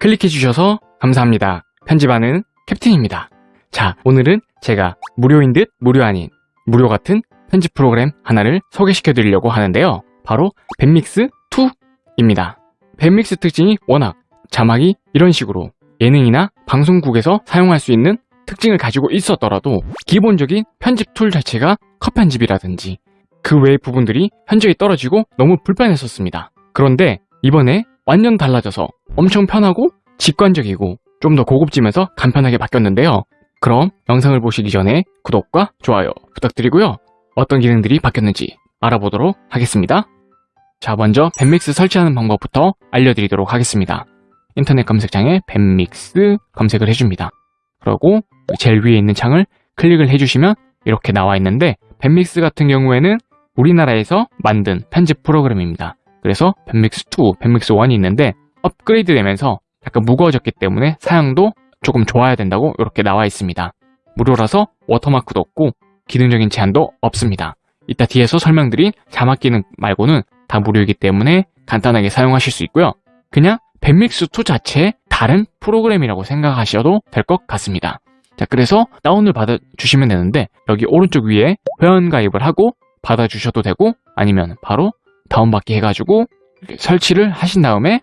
클릭해 주셔서 감사합니다. 편집하는 캡틴입니다. 자, 오늘은 제가 무료인 듯 무료 아닌 무료 같은 편집 프로그램 하나를 소개시켜 드리려고 하는데요. 바로 밴믹스2입니다. 밴믹스 특징이 워낙 자막이 이런 식으로 예능이나 방송국에서 사용할 수 있는 특징을 가지고 있었더라도 기본적인 편집 툴 자체가 컷 편집이라든지 그 외의 부분들이 현저히 떨어지고 너무 불편했었습니다. 그런데 이번에 완전 달라져서 엄청 편하고 직관적이고 좀 더 고급지면서 간편하게 바뀌었는데요. 그럼 영상을 보시기 전에 구독과 좋아요 부탁드리고요. 어떤 기능들이 바뀌었는지 알아보도록 하겠습니다. 자 먼저 밴믹스 설치하는 방법부터 알려드리도록 하겠습니다. 인터넷 검색창에 밴믹스 검색을 해줍니다. 그리고 제일 위에 있는 창을 클릭을 해주시면 이렇게 나와 있는데 밴믹스 같은 경우에는 우리나라에서 만든 편집 프로그램입니다. 그래서 밴믹스2, 밴믹스1이 있는데 업그레이드 되면서 약간 무거워졌기 때문에 사양도 조금 좋아야 된다고 이렇게 나와 있습니다. 무료라서 워터마크도 없고 기능적인 제한도 없습니다. 이따 뒤에서 설명드린 자막 기능 말고는 다 무료이기 때문에 간단하게 사용하실 수 있고요. 그냥 밴믹스2 자체의 다른 프로그램이라고 생각하셔도 될 것 같습니다. 자, 그래서 다운을 받아주시면 되는데 여기 오른쪽 위에 회원 가입을 하고 받아주셔도 되고 아니면 바로 다운받기 해가지고 설치를 하신 다음에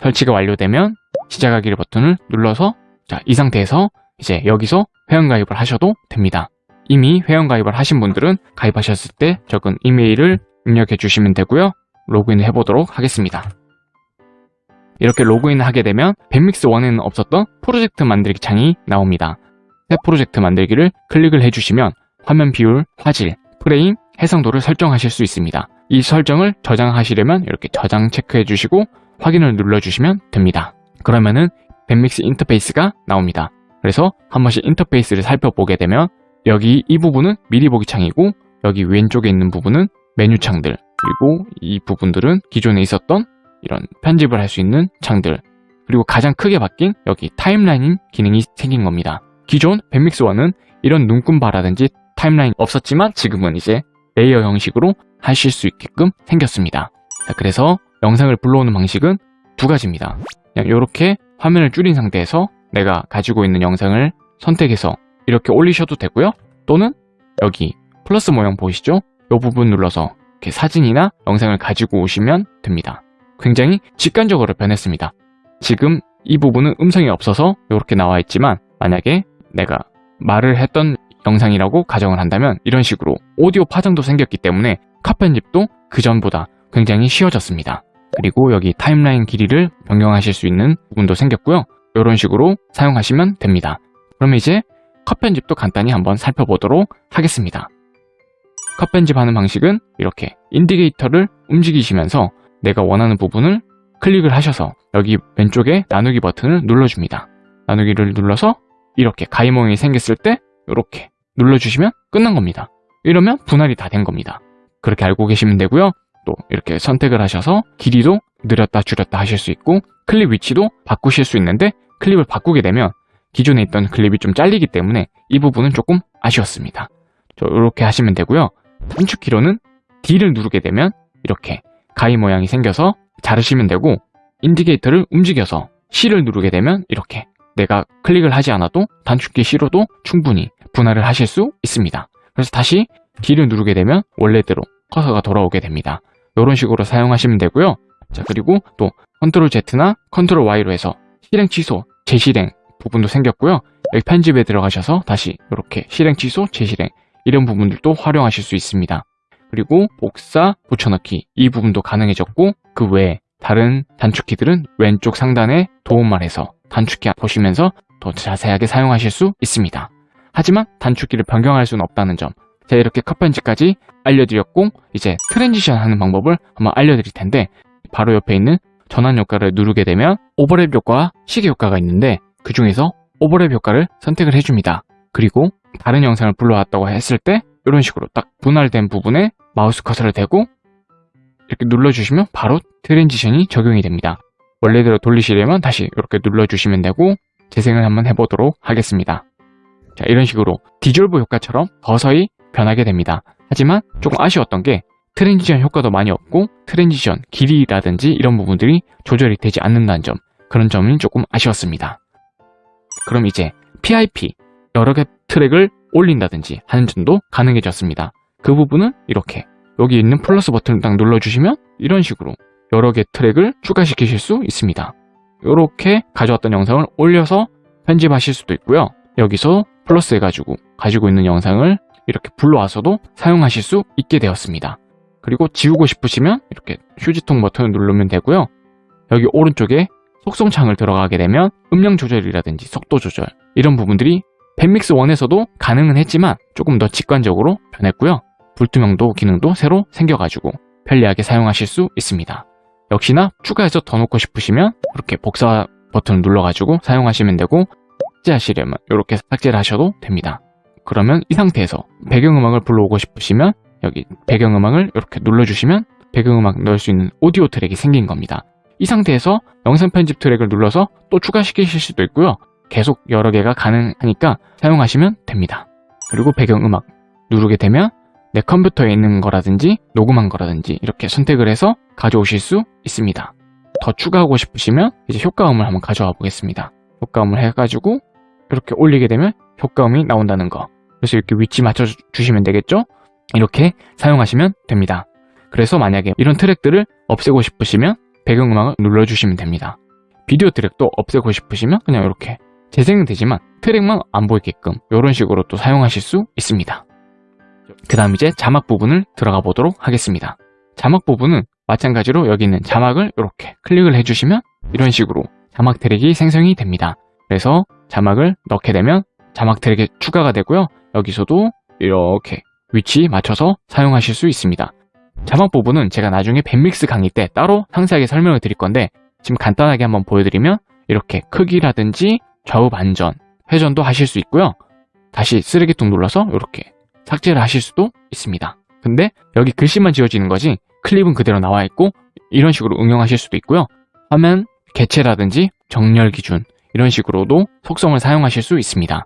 설치가 완료되면 시작하기 버튼을 눌러서 자, 이 상태에서 이제 여기서 회원가입을 하셔도 됩니다. 이미 회원가입을 하신 분들은 가입하셨을 때 적은 이메일을 입력해 주시면 되고요. 로그인을 해보도록 하겠습니다. 이렇게 로그인을 하게 되면 밴믹스1에는 없었던 프로젝트 만들기 창이 나옵니다. 새 프로젝트 만들기를 클릭을 해주시면 화면 비율, 화질, 프레임, 해상도를 설정하실 수 있습니다. 이 설정을 저장하시려면 이렇게 저장 체크해 주시고 확인을 눌러주시면 됩니다. 그러면은 밴믹스 인터페이스가 나옵니다. 그래서 한 번씩 인터페이스를 살펴보게 되면 여기 이 부분은 미리 보기 창이고 여기 왼쪽에 있는 부분은 메뉴 창들 그리고 이 부분들은 기존에 있었던 이런 편집을 할 수 있는 창들 그리고 가장 크게 바뀐 여기 timeline 기능이 생긴 겁니다. 기존 뱁믹스1은 이런 눈금바라든지 timeline 없었지만 지금은 이제 layer 형식으로 하실 수 있게끔 생겼습니다. 자, 그래서 영상을 불러오는 방식은 두 가지입니다. 그냥 이렇게 화면을 줄인 상태에서 내가 가지고 있는 영상을 선택해서 이렇게 올리셔도 되고요. 또는 여기 플러스 모양 보이시죠? 이 부분 눌러서 이렇게 사진이나 영상을 가지고 오시면 됩니다. 굉장히 직관적으로 변했습니다. 지금 이 부분은 음성이 없어서 이렇게 나와 있지만 만약에 내가 말을 했던 영상이라고 가정을 한다면 이런 식으로 오디오 파장도 생겼기 때문에 컷 편집도 그전보다 굉장히 쉬워졌습니다. 그리고 여기 타임라인 길이를 변경하실 수 있는 부분도 생겼고요. 이런 식으로 사용하시면 됩니다. 그럼 이제 컷 편집도 간단히 한번 살펴보도록 하겠습니다. 컷 편집하는 방식은 이렇게 indicator를 움직이시면서 내가 원하는 부분을 클릭을 하셔서 여기 왼쪽에 나누기 버튼을 눌러줍니다. 나누기를 눌러서 이렇게 가위 모양이 생겼을 때 이렇게 눌러주시면 끝난 겁니다. 이러면 분할이 다 된 겁니다. 그렇게 알고 계시면 되고요. 또 이렇게 선택을 하셔서 길이도 늘렸다 줄였다 하실 수 있고 클립 위치도 바꾸실 수 있는데 클립을 바꾸게 되면 기존에 있던 클립이 좀 잘리기 때문에 이 부분은 조금 아쉬웠습니다. 이렇게 하시면 되고요. 단축키로는 D를 누르게 되면 이렇게 가위 모양이 생겨서 자르시면 되고 indicator를 움직여서 C를 누르게 되면 이렇게 내가 클릭을 하지 않아도 단축키 C로도 충분히 분할을 하실 수 있습니다. 그래서 다시 D를 누르게 되면 원래대로 커서가 돌아오게 됩니다. 이런 식으로 사용하시면 되고요. 자 그리고 또 컨트롤 Z나 컨트롤 Y로 해서 실행 취소, 재실행 부분도 생겼고요. 여기 편집에 들어가셔서 다시 이렇게 실행 취소, 재실행 이런 부분들도 활용하실 수 있습니다. 그리고 복사, 붙여넣기 이 부분도 가능해졌고 그 외에 다른 단축키들은 왼쪽 상단에 도움말해서 단축키 보시면서 더 자세하게 사용하실 수 있습니다. 하지만 단축키를 변경할 수는 없다는 점 제가 이렇게 컷 편집까지 알려드렸고 이제 transition 하는 방법을 한번 알려드릴 텐데 바로 옆에 있는 전환 효과를 누르게 되면 오버랩 효과와 시계 효과가 있는데 그 중에서 오버랩 효과를 선택을 해줍니다. 그리고 다른 영상을 불러왔다고 했을 때 이런 식으로 딱 분할된 부분에 마우스 커서를 대고 이렇게 눌러주시면 바로 transition이 적용이 됩니다. 원래대로 돌리시려면 다시 이렇게 눌러주시면 되고 재생을 한번 해보도록 하겠습니다. 자 이런 식으로 디졸브 효과처럼 서서히 변하게 됩니다. 하지만 조금 아쉬웠던 게 transition 효과도 많이 없고 transition 길이라든지 이런 부분들이 조절이 되지 않는다는 점 그런 점이 조금 아쉬웠습니다. 그럼 이제 PIP 여러 개 트랙을 올린다든지 하는 점도 가능해졌습니다. 그 부분은 이렇게 여기 있는 플러스 버튼을 딱 눌러주시면 이런 식으로 여러 개 트랙을 추가시키실 수 있습니다. 이렇게 가져왔던 영상을 올려서 편집하실 수도 있고요. 여기서 플러스 해가지고 가지고 있는 영상을 이렇게 불러와서도 사용하실 수 있게 되었습니다. 그리고 지우고 싶으시면 이렇게 휴지통 버튼을 누르면 되고요. 여기 오른쪽에 속성 창을 들어가게 되면 음량 조절이라든지 속도 조절 이런 부분들이 밴믹스 1에서도 가능은 했지만 조금 더 직관적으로 변했고요. 불투명도 기능도 새로 생겨가지고 편리하게 사용하실 수 있습니다. 역시나 추가해서 더 놓고 싶으시면 이렇게 복사 버튼을 눌러가지고 사용하시면 되고 삭제하시려면 이렇게 삭제를 하셔도 됩니다. 그러면 이 상태에서 배경음악을 불러오고 싶으시면 여기 배경음악을 이렇게 눌러주시면 배경음악 넣을 수 있는 오디오 트랙이 생긴 겁니다. 이 상태에서 영상 편집 트랙을 눌러서 또 추가시키실 수도 있고요. 계속 여러 개가 가능하니까 사용하시면 됩니다. 그리고 배경음악 누르게 되면 내 컴퓨터에 있는 거라든지 녹음한 거라든지 이렇게 선택을 해서 가져오실 수 있습니다. 더 추가하고 싶으시면 이제 효과음을 한번 가져와 보겠습니다. 효과음을 해가지고 이렇게 올리게 되면 효과음이 나온다는 거. 그래서 이렇게 위치 맞춰 주시면 되겠죠? 이렇게 사용하시면 됩니다. 그래서 만약에 이런 트랙들을 없애고 싶으시면 배경음악을 눌러주시면 됩니다. 비디오 트랙도 없애고 싶으시면 그냥 이렇게 재생은 되지만 트랙만 안 보이게끔 이런 식으로 또 사용하실 수 있습니다. 그 다음 이제 자막 부분을 들어가 보도록 하겠습니다. 자막 부분은 마찬가지로 여기 있는 자막을 이렇게 클릭을 해주시면 이런 식으로 자막 트랙이 생성이 됩니다. 그래서 자막을 넣게 되면 자막 트랙이 추가가 되고요. 여기서도 이렇게 위치 맞춰서 사용하실 수 있습니다. 자막 부분은 제가 나중에 밴믹스 강의 때 따로 상세하게 설명을 드릴 건데 지금 간단하게 한번 보여드리면 이렇게 크기라든지 좌우 반전, 회전도 하실 수 있고요. 다시 쓰레기통 눌러서 이렇게 삭제를 하실 수도 있습니다. 근데 여기 글씨만 지워지는 거지 클립은 그대로 나와 있고 이런 식으로 응용하실 수도 있고요. 화면 개체라든지 정렬 기준 이런 식으로도 속성을 사용하실 수 있습니다.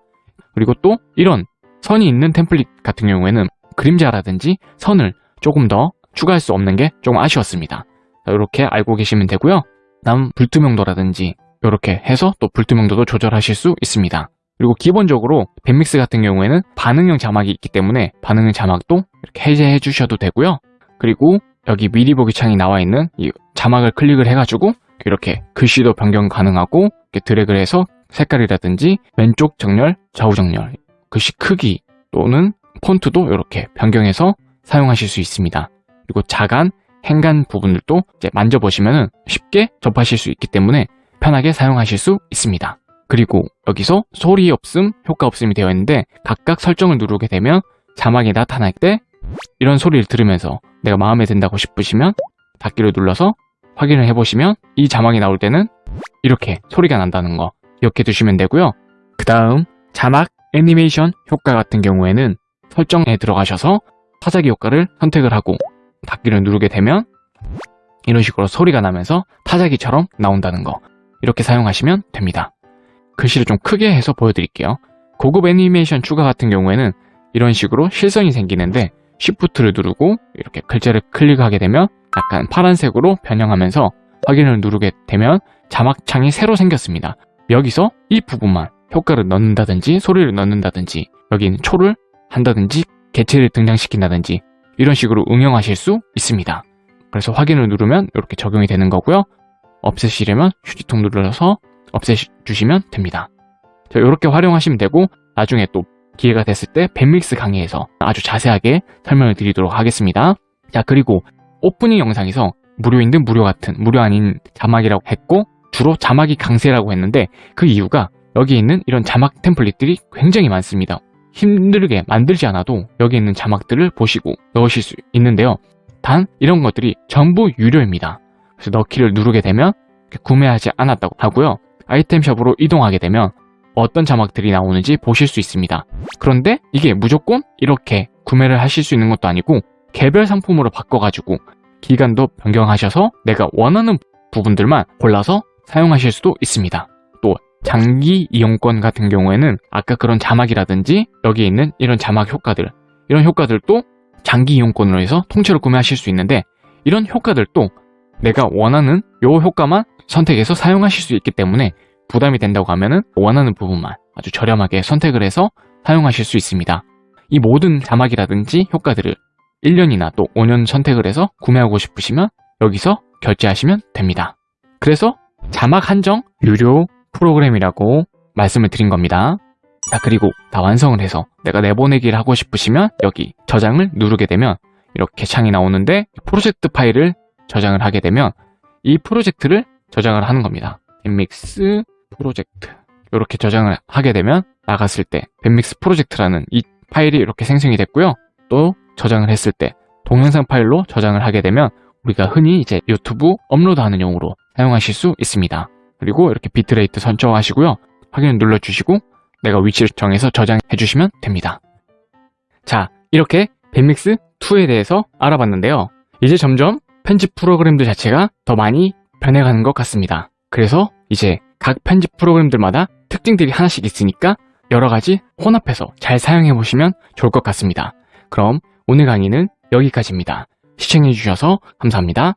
그리고 또 이런 선이 있는 템플릿 같은 경우에는 그림자라든지 선을 조금 더 추가할 수 없는 게 조금 아쉬웠습니다. 이렇게 알고 계시면 되고요. 다음 불투명도라든지 이렇게 해서 또 불투명도도 조절하실 수 있습니다. 그리고 기본적으로 밴믹스 같은 경우에는 반응형 자막이 있기 때문에 반응형 자막도 이렇게 해제해 주셔도 되고요. 그리고 여기 미리 보기 창이 나와 있는 이 자막을 클릭을 해가지고 이렇게 글씨도 변경 가능하고 이렇게 드래그를 해서 색깔이라든지 왼쪽 정렬, 좌우 정렬, 글씨 크기 또는 폰트도 이렇게 변경해서 사용하실 수 있습니다. 그리고 자간, 행간 부분들도 만져보시면 쉽게 접하실 수 있기 때문에 편하게 사용하실 수 있습니다. 그리고 여기서 소리 없음, 효과 없음이 되어 있는데 각각 설정을 누르게 되면 자막이 나타날 때 이런 소리를 들으면서 내가 마음에 든다고 싶으시면 닫기를 눌러서 확인을 해보시면 이 자막이 나올 때는 이렇게 소리가 난다는 거 기억해 두시면 되고요. 그 다음 자막 애니메이션 효과 같은 경우에는 설정에 들어가셔서 타자기 효과를 선택을 하고 닫기를 누르게 되면 이런 식으로 소리가 나면서 타자기처럼 나온다는 거 이렇게 사용하시면 됩니다. 글씨를 좀 크게 해서 보여드릴게요. 고급 애니메이션 추가 같은 경우에는 이런 식으로 실선이 생기는데 Shift를 누르고 이렇게 글자를 클릭하게 되면 약간 파란색으로 변형하면서 확인을 누르게 되면 자막창이 새로 생겼습니다. 여기서 이 부분만 효과를 넣는다든지 소리를 넣는다든지 여기 있는 초를 한다든지 개체를 등장시킨다든지 이런 식으로 응용하실 수 있습니다. 그래서 확인을 누르면 이렇게 적용이 되는 거고요. 없애시려면 휴지통 눌러서 없애주시면 됩니다. 이렇게 활용하시면 되고 나중에 또 기회가 됐을 때 밴믹스 강의에서 아주 자세하게 설명을 드리도록 하겠습니다. 자 그리고 오프닝 영상에서 무료인 듯 무료 같은 무료 아닌 자막이라고 했고 주로 자막이 강세라고 했는데 그 이유가 여기 있는 이런 자막 템플릿들이 굉장히 많습니다. 힘들게 만들지 않아도 여기 있는 자막들을 보시고 넣으실 수 있는데요. 단 이런 것들이 전부 유료입니다. 그래서 넣기를 누르게 되면 구매하지 않았다고 하고요. 아이템샵으로 이동하게 되면 어떤 자막들이 나오는지 보실 수 있습니다. 그런데 이게 무조건 이렇게 구매를 하실 수 있는 것도 아니고 개별 상품으로 바꿔가지고 기간도 변경하셔서 내가 원하는 부분들만 골라서 사용하실 수도 있습니다. 또 장기 이용권 같은 경우에는 아까 그런 자막이라든지 여기에 있는 이런 자막 효과들 이런 효과들도 장기 이용권으로 해서 통째로 구매하실 수 있는데 이런 효과들도 내가 원하는 요 효과만 선택해서 사용하실 수 있기 때문에 부담이 된다고 하면은 원하는 부분만 아주 저렴하게 선택을 해서 사용하실 수 있습니다. 이 모든 자막이라든지 효과들을 1년이나 또 5년 선택을 해서 구매하고 싶으시면 여기서 결제하시면 됩니다. 그래서 자막 한정 유료 프로그램이라고 말씀을 드린 겁니다. 자, 그리고 다 완성을 해서 내가 내보내기를 하고 싶으시면 여기 저장을 누르게 되면 이렇게 창이 나오는데 프로젝트 파일을 저장을 하게 되면 이 프로젝트를 저장을 하는 겁니다. 밴믹스 프로젝트 이렇게 저장을 하게 되면 나갔을 때 밴믹스 프로젝트라는 이 파일이 이렇게 생성이 됐고요. 또 저장을 했을 때 동영상 파일로 저장을 하게 되면 우리가 흔히 이제 유튜브 업로드하는 용으로 사용하실 수 있습니다. 그리고 이렇게 비트레이트 설정하시고요. 확인 눌러주시고 내가 위치를 정해서 저장해 주시면 됩니다. 자, 이렇게 밴믹스 2에 대해서 알아봤는데요. 이제 점점 편집 프로그램들 자체가 더 많이 변해가는 것 같습니다. 그래서 이제 각 편집 프로그램들마다 특징들이 하나씩 있으니까 여러 가지 혼합해서 잘 사용해 보시면 좋을 것 같습니다. 그럼 오늘 강의는 여기까지입니다. 시청해 주셔서 감사합니다.